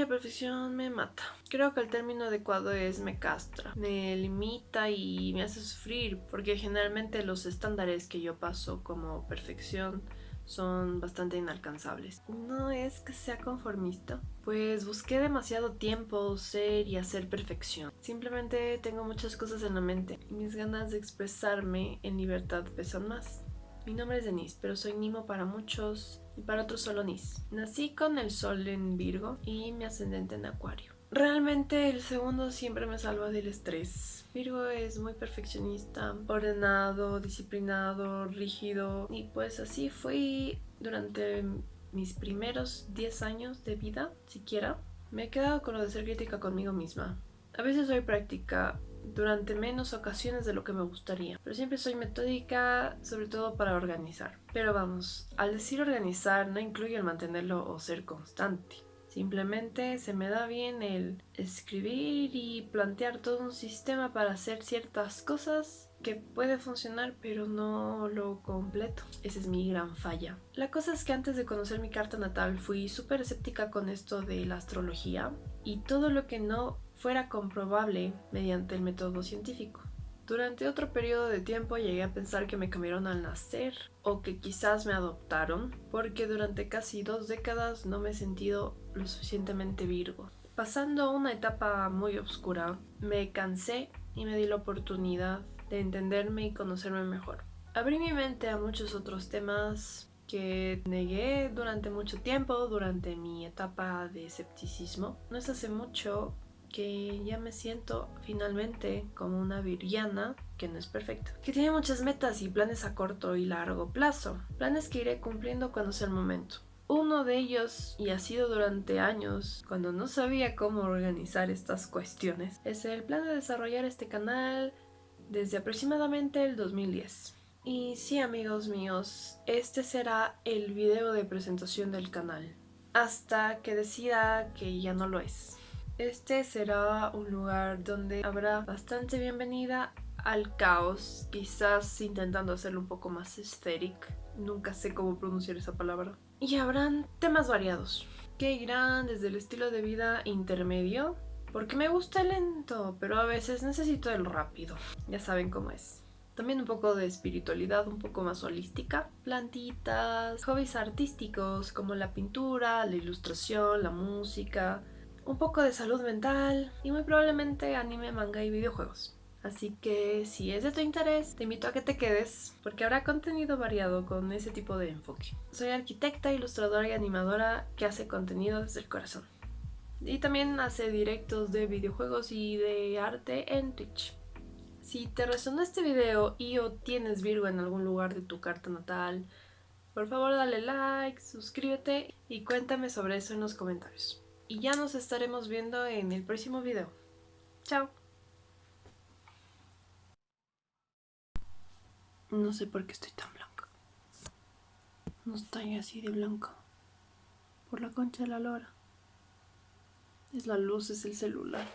la perfección me mata. Creo que el término adecuado es me castra, me limita y me hace sufrir porque generalmente los estándares que yo paso como perfección son bastante inalcanzables. No es que sea conformista, pues busqué demasiado tiempo ser y hacer perfección. Simplemente tengo muchas cosas en la mente y mis ganas de expresarme en libertad pesan más. Mi nombre es Denise, pero soy Nimo para muchos y para otros solo Nis. Nací con el sol en Virgo y mi ascendente en Acuario. Realmente el segundo siempre me salva del estrés. Virgo es muy perfeccionista, ordenado, disciplinado, rígido y pues así fui durante mis primeros 10 años de vida, siquiera. Me he quedado con lo de ser crítica conmigo misma. A veces soy práctica durante menos ocasiones de lo que me gustaría. Pero siempre soy metódica, sobre todo para organizar. Pero vamos, al decir organizar no incluye el mantenerlo o ser constante. Simplemente se me da bien el escribir y plantear todo un sistema para hacer ciertas cosas que puede funcionar pero no lo completo. Esa es mi gran falla. La cosa es que antes de conocer mi carta natal fui súper escéptica con esto de la astrología y todo lo que no fuera comprobable mediante el método científico. Durante otro periodo de tiempo llegué a pensar que me cambiaron al nacer o que quizás me adoptaron porque durante casi dos décadas no me he sentido lo suficientemente virgo. Pasando una etapa muy oscura, me cansé y me di la oportunidad de entenderme y conocerme mejor. Abrí mi mente a muchos otros temas que negué durante mucho tiempo, durante mi etapa de escepticismo. No es hace mucho que ya me siento finalmente como una viriana que no es perfecta, que tiene muchas metas y planes a corto y largo plazo, planes que iré cumpliendo cuando sea el momento. Uno de ellos, y ha sido durante años, cuando no sabía cómo organizar estas cuestiones, es el plan de desarrollar este canal desde aproximadamente el 2010. Y sí amigos míos, este será el video de presentación del canal, hasta que decida que ya no lo es. Este será un lugar donde habrá bastante bienvenida al caos, quizás intentando hacerlo un poco más estético. Nunca sé cómo pronunciar esa palabra. Y habrán temas variados, que irán desde el estilo de vida intermedio, porque me gusta el lento, pero a veces necesito el rápido. Ya saben cómo es. También un poco de espiritualidad un poco más holística. Plantitas, hobbies artísticos como la pintura, la ilustración, la música, un poco de salud mental y muy probablemente anime, manga y videojuegos. Así que si es de tu interés, te invito a que te quedes porque habrá contenido variado con ese tipo de enfoque. Soy arquitecta, ilustradora y animadora que hace contenido desde el corazón. Y también hace directos de videojuegos y de arte en Twitch. Si te resonó este video y o tienes Virgo en algún lugar de tu carta natal, por favor dale like, suscríbete y cuéntame sobre eso en los comentarios y ya nos estaremos viendo en el próximo video. Chao. No sé por qué estoy tan blanca. No estoy así de blanca. Por la concha de la lora. Es la luz, es el celular.